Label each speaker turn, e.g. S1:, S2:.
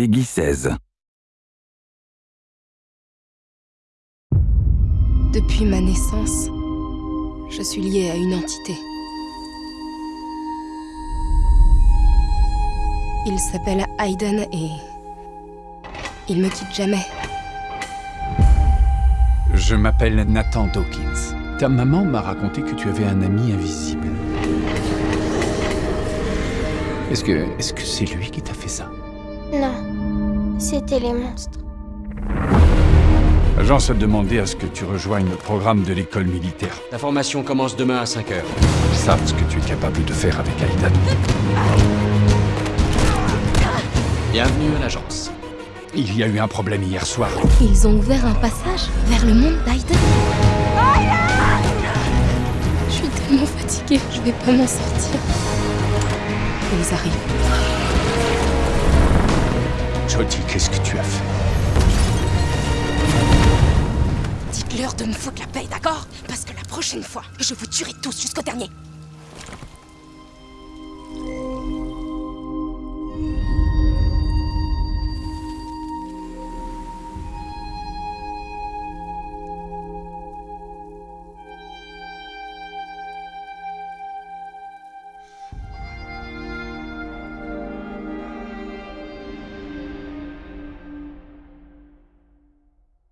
S1: Peggy 16.
S2: Depuis ma naissance, je suis liée à une entité. Il s'appelle Hayden et... Il me quitte jamais.
S3: Je m'appelle Nathan Dawkins. Ta maman m'a raconté que tu avais un ami invisible. Est-ce que est-ce que c'est lui qui t'a fait ça?
S4: Non, c'était les monstres.
S3: L'agence a demandé à ce que tu rejoignes le programme de l'école militaire.
S5: La formation commence demain à 5h.
S3: Ils savent ce que tu es capable de faire avec Aiden.
S5: Bienvenue à l'agence.
S3: Il y a eu un problème hier soir.
S2: Ils ont ouvert un passage vers le monde d'Hayden. Je suis tellement fatiguée, je vais pas m'en sortir. Ils arrivent.
S3: Qu'est-ce que tu as fait?
S2: Dites-leur de me foutre la paix, d'accord? Parce que la prochaine fois, je vous tuerai tous jusqu'au dernier.